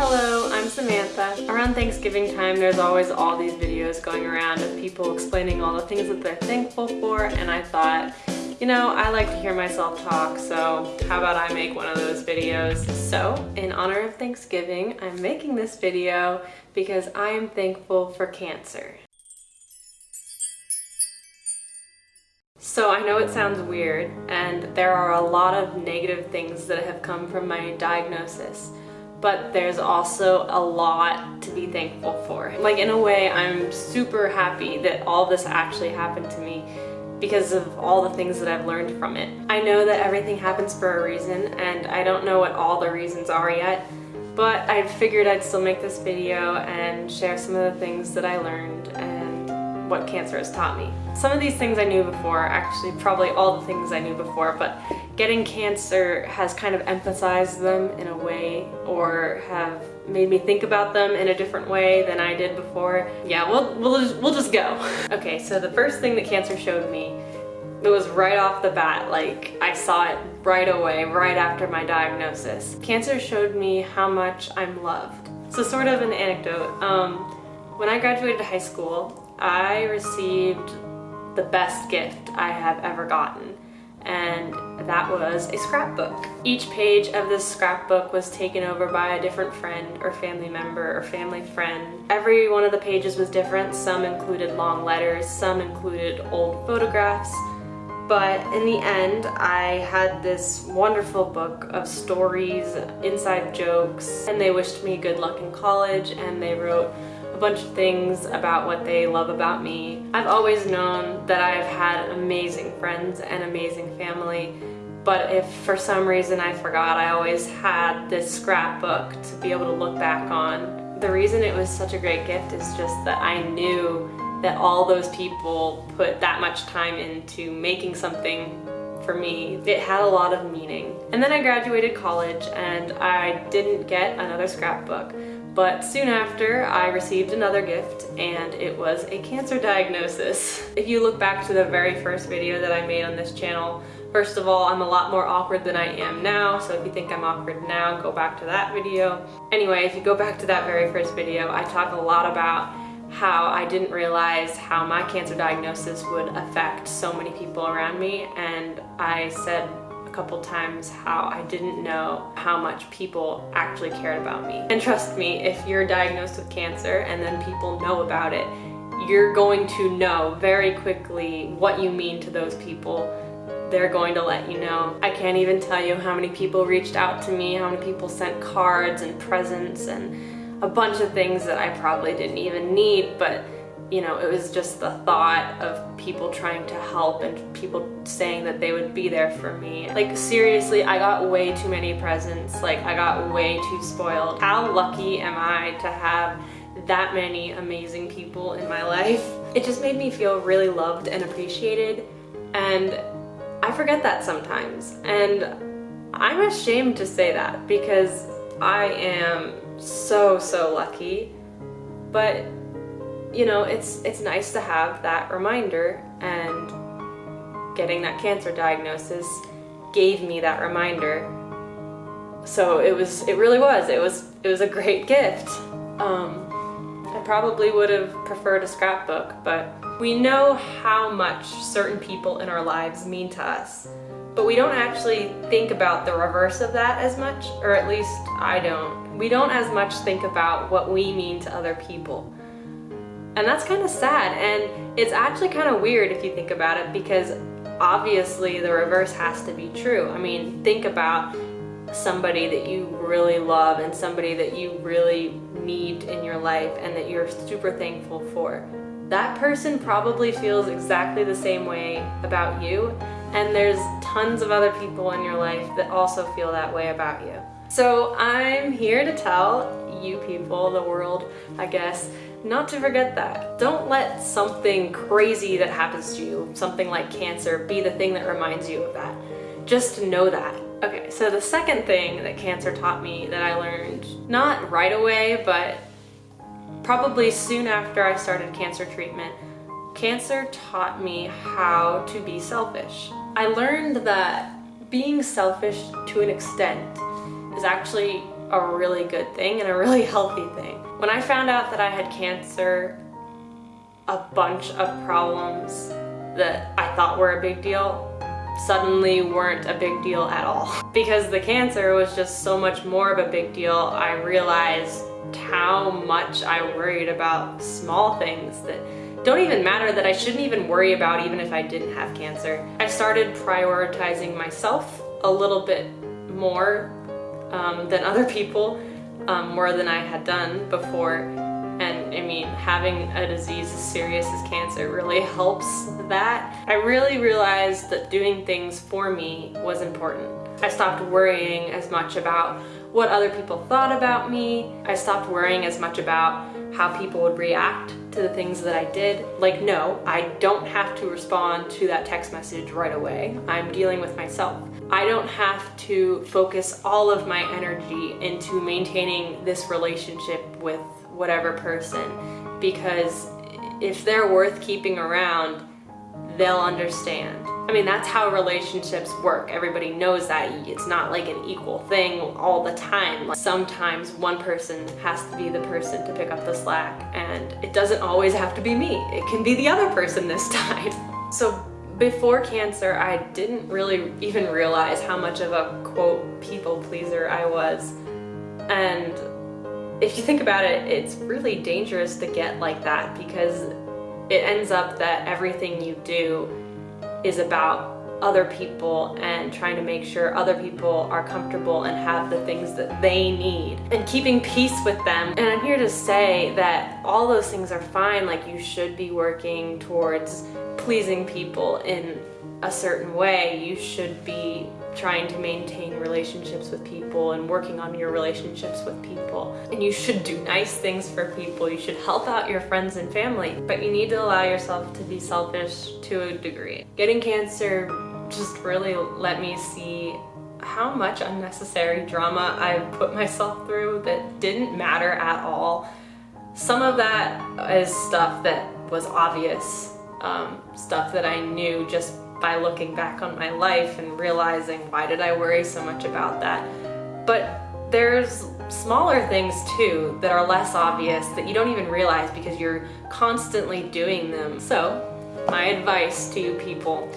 Hello, I'm Samantha. Around Thanksgiving time, there's always all these videos going around of people explaining all the things that they're thankful for, and I thought, you know, I like to hear myself talk, so how about I make one of those videos? So, in honor of Thanksgiving, I'm making this video because I am thankful for cancer. So I know it sounds weird, and there are a lot of negative things that have come from my diagnosis, but there's also a lot to be thankful for. Like in a way, I'm super happy that all this actually happened to me because of all the things that I've learned from it. I know that everything happens for a reason, and I don't know what all the reasons are yet, but I figured I'd still make this video and share some of the things that I learned what cancer has taught me. Some of these things I knew before, actually probably all the things I knew before, but getting cancer has kind of emphasized them in a way or have made me think about them in a different way than I did before. Yeah, we'll, we'll, just, we'll just go. Okay, so the first thing that cancer showed me it was right off the bat, like I saw it right away, right after my diagnosis. Cancer showed me how much I'm loved. So sort of an anecdote. Um, when I graduated high school, I received the best gift I have ever gotten and that was a scrapbook. Each page of this scrapbook was taken over by a different friend or family member or family friend. Every one of the pages was different. Some included long letters, some included old photographs, but in the end I had this wonderful book of stories, inside jokes, and they wished me good luck in college and they wrote a bunch of things about what they love about me. I've always known that I've had amazing friends and amazing family, but if for some reason I forgot, I always had this scrapbook to be able to look back on. The reason it was such a great gift is just that I knew that all those people put that much time into making something for me. It had a lot of meaning. And then I graduated college and I didn't get another scrapbook. But soon after, I received another gift and it was a cancer diagnosis. If you look back to the very first video that I made on this channel, first of all, I'm a lot more awkward than I am now, so if you think I'm awkward now, go back to that video. Anyway, if you go back to that very first video, I talk a lot about how I didn't realize how my cancer diagnosis would affect so many people around me and I said couple times how I didn't know how much people actually cared about me. And trust me, if you're diagnosed with cancer and then people know about it, you're going to know very quickly what you mean to those people. They're going to let you know. I can't even tell you how many people reached out to me, how many people sent cards and presents and a bunch of things that I probably didn't even need, but you know, it was just the thought of people trying to help and people saying that they would be there for me. Like seriously, I got way too many presents. Like I got way too spoiled. How lucky am I to have that many amazing people in my life? It just made me feel really loved and appreciated and I forget that sometimes. And I'm ashamed to say that because I am so, so lucky. But you know, it's, it's nice to have that reminder and getting that cancer diagnosis gave me that reminder. So it was, it really was, it was, it was a great gift. Um, I probably would have preferred a scrapbook, but we know how much certain people in our lives mean to us, but we don't actually think about the reverse of that as much, or at least I don't. We don't as much think about what we mean to other people. And that's kind of sad. And it's actually kind of weird if you think about it because obviously the reverse has to be true. I mean, think about somebody that you really love and somebody that you really need in your life and that you're super thankful for. That person probably feels exactly the same way about you and there's tons of other people in your life that also feel that way about you. So I'm here to tell you people, the world, I guess, not to forget that. Don't let something crazy that happens to you, something like cancer, be the thing that reminds you of that. Just know that. Okay, so the second thing that cancer taught me that I learned, not right away, but probably soon after I started cancer treatment, cancer taught me how to be selfish. I learned that being selfish to an extent is actually a really good thing and a really healthy thing. When I found out that I had cancer, a bunch of problems that I thought were a big deal suddenly weren't a big deal at all. Because the cancer was just so much more of a big deal, I realized how much I worried about small things that don't even matter that I shouldn't even worry about even if I didn't have cancer. I started prioritizing myself a little bit more um, than other people, um, more than I had done before. And I mean, having a disease as serious as cancer really helps that. I really realized that doing things for me was important. I stopped worrying as much about what other people thought about me. I stopped worrying as much about how people would react to the things that I did. Like, no, I don't have to respond to that text message right away. I'm dealing with myself. I don't have to focus all of my energy into maintaining this relationship with whatever person because if they're worth keeping around, they'll understand. I mean, that's how relationships work. Everybody knows that. It's not like an equal thing all the time. Sometimes one person has to be the person to pick up the slack and it doesn't always have to be me. It can be the other person this time. So before cancer, I didn't really even realize how much of a quote people pleaser I was. And if you think about it, it's really dangerous to get like that because it ends up that everything you do is about other people and trying to make sure other people are comfortable and have the things that they need and keeping peace with them. And I'm here to say that all those things are fine, like you should be working towards pleasing people in a certain way. You should be trying to maintain relationships with people and working on your relationships with people. And you should do nice things for people. You should help out your friends and family, but you need to allow yourself to be selfish to a degree. Getting cancer just really let me see how much unnecessary drama I've put myself through that didn't matter at all. Some of that is stuff that was obvious, um, stuff that I knew just by looking back on my life and realizing why did I worry so much about that. But there's smaller things too that are less obvious that you don't even realize because you're constantly doing them. So my advice to you people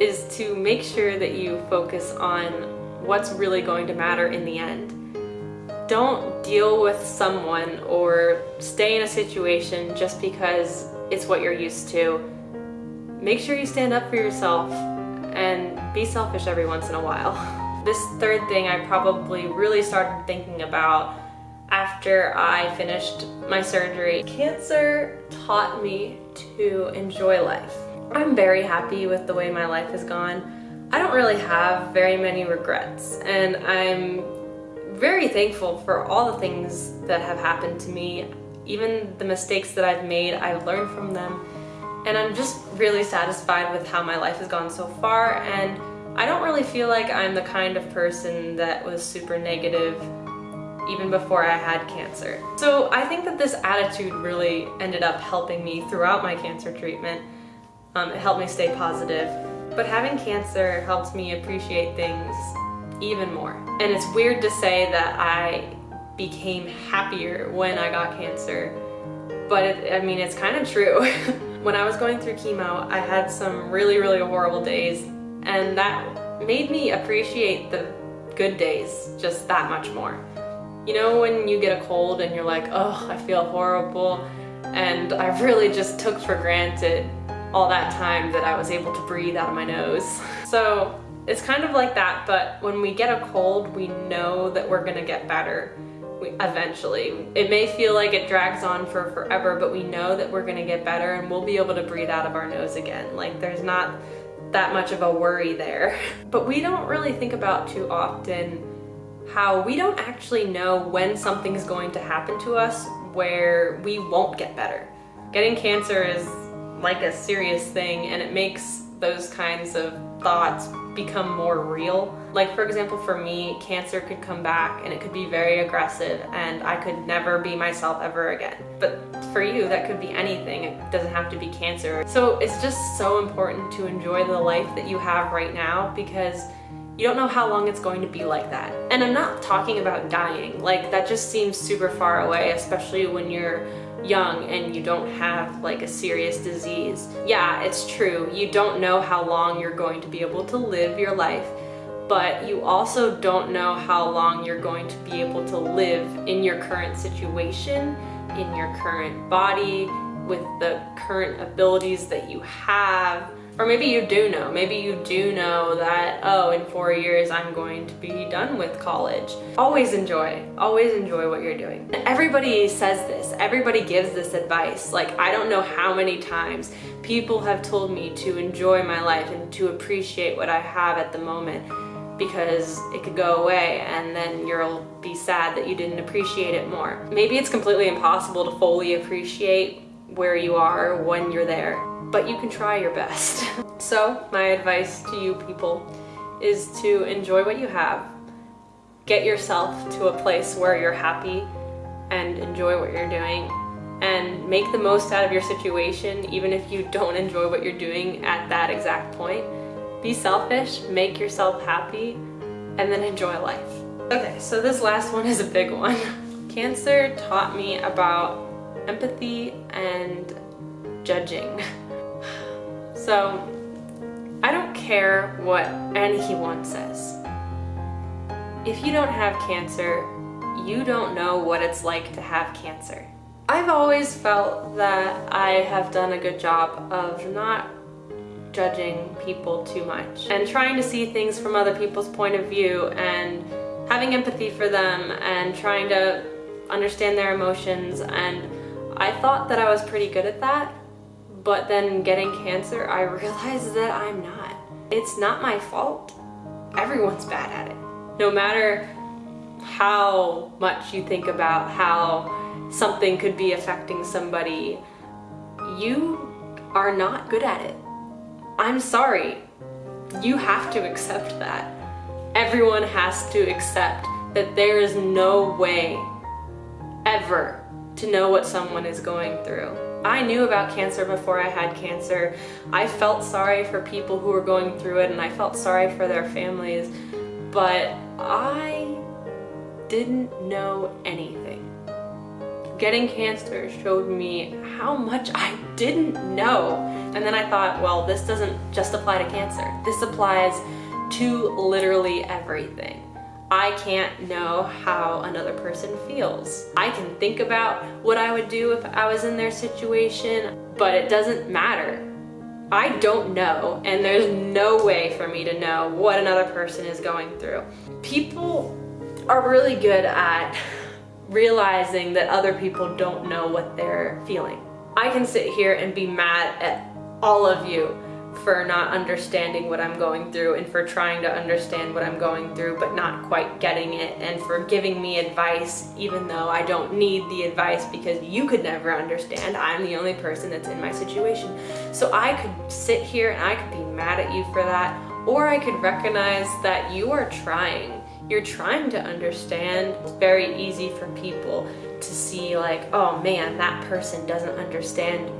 is to make sure that you focus on what's really going to matter in the end. Don't deal with someone or stay in a situation just because it's what you're used to make sure you stand up for yourself and be selfish every once in a while. This third thing I probably really started thinking about after I finished my surgery. Cancer taught me to enjoy life. I'm very happy with the way my life has gone. I don't really have very many regrets and I'm very thankful for all the things that have happened to me. Even the mistakes that I've made, I've learned from them and I'm just really satisfied with how my life has gone so far and I don't really feel like I'm the kind of person that was super negative even before I had cancer. So I think that this attitude really ended up helping me throughout my cancer treatment. Um, it helped me stay positive. But having cancer helped me appreciate things even more. And it's weird to say that I became happier when I got cancer, but it, I mean, it's kind of true. When I was going through chemo, I had some really, really horrible days, and that made me appreciate the good days just that much more. You know when you get a cold and you're like, oh, I feel horrible, and I really just took for granted all that time that I was able to breathe out of my nose. So it's kind of like that, but when we get a cold, we know that we're gonna get better eventually. It may feel like it drags on for forever, but we know that we're gonna get better and we'll be able to breathe out of our nose again. Like there's not that much of a worry there. But we don't really think about too often how we don't actually know when something's going to happen to us where we won't get better. Getting cancer is like a serious thing and it makes those kinds of thoughts become more real. Like for example, for me, cancer could come back and it could be very aggressive and I could never be myself ever again. But for you, that could be anything. It doesn't have to be cancer. So it's just so important to enjoy the life that you have right now because You don't know how long it's going to be like that. And I'm not talking about dying. Like that just seems super far away, especially when you're young and you don't have like a serious disease. Yeah, it's true. You don't know how long you're going to be able to live your life, but you also don't know how long you're going to be able to live in your current situation, in your current body, with the current abilities that you have or maybe you do know, maybe you do know that, oh, in four years I'm going to be done with college. Always enjoy, always enjoy what you're doing. Everybody says this, everybody gives this advice. Like, I don't know how many times people have told me to enjoy my life and to appreciate what I have at the moment because it could go away and then you'll be sad that you didn't appreciate it more. Maybe it's completely impossible to fully appreciate where you are when you're there but you can try your best. so my advice to you people is to enjoy what you have, get yourself to a place where you're happy and enjoy what you're doing and make the most out of your situation even if you don't enjoy what you're doing at that exact point. Be selfish, make yourself happy, and then enjoy life. Okay, so this last one is a big one. Cancer taught me about empathy and judging. So I don't care what anyone says. If you don't have cancer, you don't know what it's like to have cancer. I've always felt that I have done a good job of not judging people too much and trying to see things from other people's point of view and having empathy for them and trying to understand their emotions and I thought that I was pretty good at that but then getting cancer, I realized that I'm not. It's not my fault. Everyone's bad at it. No matter how much you think about how something could be affecting somebody, you are not good at it. I'm sorry. You have to accept that. Everyone has to accept that there is no way ever to know what someone is going through. I knew about cancer before I had cancer. I felt sorry for people who were going through it and I felt sorry for their families, but I didn't know anything. Getting cancer showed me how much I didn't know. And then I thought, well, this doesn't just apply to cancer. This applies to literally everything. I can't know how another person feels. I can think about what I would do if I was in their situation, but it doesn't matter. I don't know, and there's no way for me to know what another person is going through. People are really good at realizing that other people don't know what they're feeling. I can sit here and be mad at all of you for not understanding what I'm going through and for trying to understand what I'm going through but not quite getting it and for giving me advice even though I don't need the advice because you could never understand. I'm the only person that's in my situation. So I could sit here and I could be mad at you for that or I could recognize that you are trying. You're trying to understand. It's very easy for people to see like, oh man, that person doesn't understand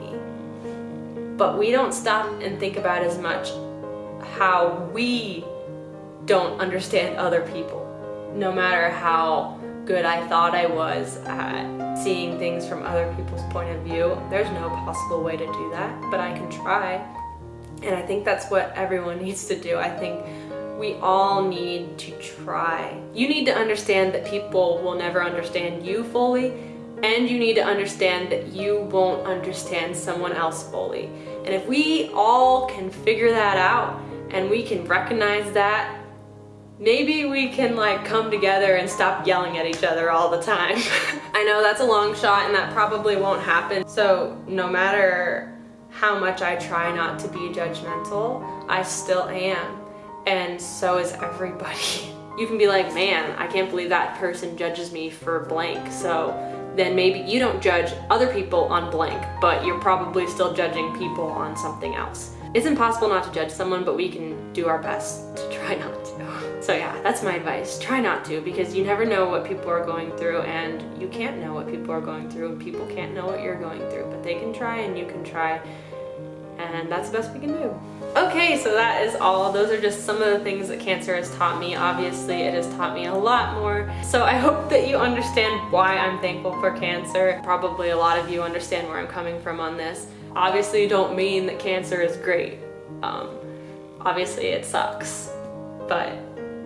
but we don't stop and think about as much how we don't understand other people. No matter how good I thought I was at seeing things from other people's point of view, there's no possible way to do that, but I can try. And I think that's what everyone needs to do. I think we all need to try. You need to understand that people will never understand you fully and you need to understand that you won't understand someone else fully. And if we all can figure that out and we can recognize that, maybe we can like come together and stop yelling at each other all the time. I know that's a long shot and that probably won't happen. So no matter how much I try not to be judgmental, I still am. And so is everybody. You can be like, man, I can't believe that person judges me for blank. So then maybe you don't judge other people on blank, but you're probably still judging people on something else. It's impossible not to judge someone, but we can do our best to try not to. So yeah, that's my advice. Try not to because you never know what people are going through and you can't know what people are going through and people can't know what you're going through, but they can try and you can try. And that's the best we can do. Okay, so that is all. Those are just some of the things that cancer has taught me. Obviously, it has taught me a lot more. So I hope that you understand why I'm thankful for cancer. Probably a lot of you understand where I'm coming from on this. Obviously, don't mean that cancer is great. Um, obviously, it sucks. But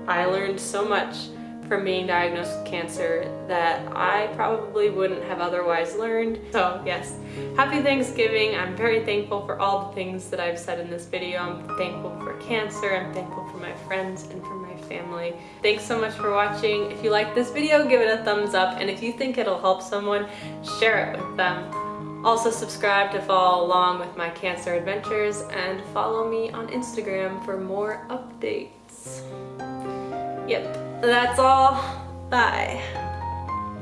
I learned so much from being diagnosed with cancer that I probably wouldn't have otherwise learned. So yes, happy Thanksgiving. I'm very thankful for all the things that I've said in this video. I'm thankful for cancer. I'm thankful for my friends and for my family. Thanks so much for watching. If you like this video, give it a thumbs up. And if you think it'll help someone, share it with them. Also subscribe to follow along with my cancer adventures and follow me on Instagram for more updates. Yep, that's all. Bye.